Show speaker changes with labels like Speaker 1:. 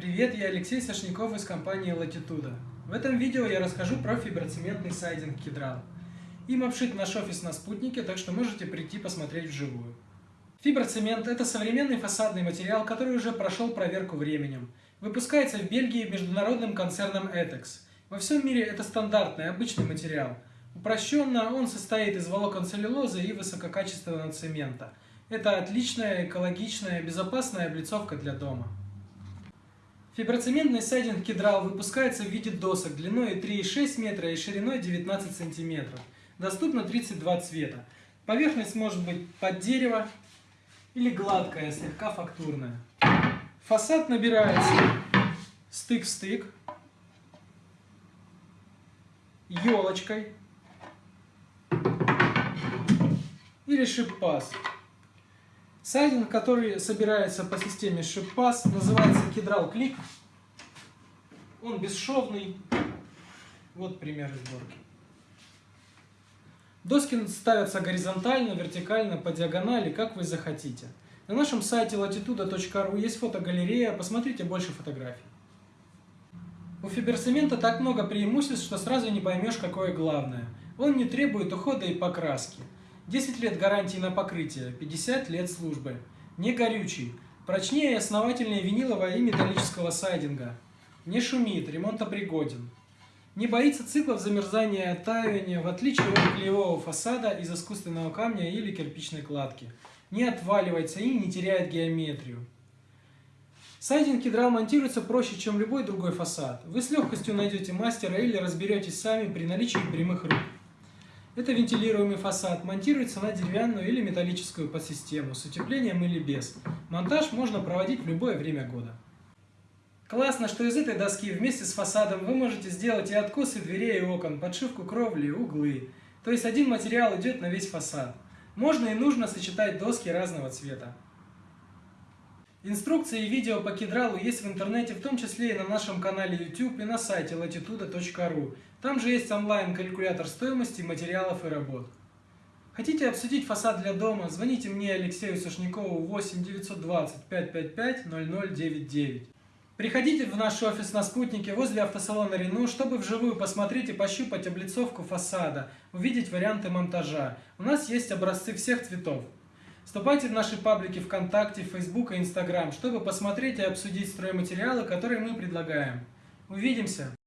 Speaker 1: Привет, я Алексей Сашников из компании Latitude. В этом видео я расскажу про фиброцементный сайдинг Кедрал. Им обшит наш офис на спутнике, так что можете прийти посмотреть вживую. Фиброцемент – это современный фасадный материал, который уже прошел проверку временем. Выпускается в Бельгии международным концерном ETEX. Во всем мире это стандартный, обычный материал. Упрощенно он состоит из волокон целлюлозы и высококачественного цемента. Это отличная, экологичная, безопасная облицовка для дома. Фиброцементный сайдинг Кедрал выпускается в виде досок длиной 3,6 метра и шириной 19 сантиметров. Доступно 32 цвета. Поверхность может быть под дерево или гладкая, слегка фактурная. Фасад набирается стык в стык, елочкой или шип-пас. Сайдинг, который собирается по системе шип-пас, называется кедрал клик. Он бесшовный. Вот пример сборки. Доски ставятся горизонтально, вертикально, по диагонали, как вы захотите. На нашем сайте latitude.ru есть фотогалерея, посмотрите больше фотографий. У фиберцемента так много преимуществ, что сразу не поймешь, какое главное. Он не требует ухода и покраски. 10 лет гарантии на покрытие, 50 лет службы. Не горючий, прочнее и основательнее винилового и металлического сайдинга. Не шумит, ремонтопригоден. Не боится циклов замерзания и оттаивания, в отличие от клеевого фасада из искусственного камня или кирпичной кладки. Не отваливается и не теряет геометрию. Сайдинг кедрал монтируется проще, чем любой другой фасад. Вы с легкостью найдете мастера или разберетесь сами при наличии прямых рук. Это вентилируемый фасад, монтируется на деревянную или металлическую подсистему, с утеплением или без. Монтаж можно проводить в любое время года. Классно, что из этой доски вместе с фасадом вы можете сделать и откосы дверей и окон, подшивку кровли, углы. То есть один материал идет на весь фасад. Можно и нужно сочетать доски разного цвета. Инструкции и видео по кедралу есть в интернете, в том числе и на нашем канале YouTube и на сайте latitude.ru. Там же есть онлайн-калькулятор стоимости материалов и работ. Хотите обсудить фасад для дома? Звоните мне, Алексею Сушникову, 8 920 555 0099. Приходите в наш офис на Спутнике возле автосалона Рену, чтобы вживую посмотреть и пощупать облицовку фасада, увидеть варианты монтажа. У нас есть образцы всех цветов. Вступайте в наши паблики ВКонтакте, Фейсбук и Инстаграм, чтобы посмотреть и обсудить стройматериалы, которые мы предлагаем. Увидимся!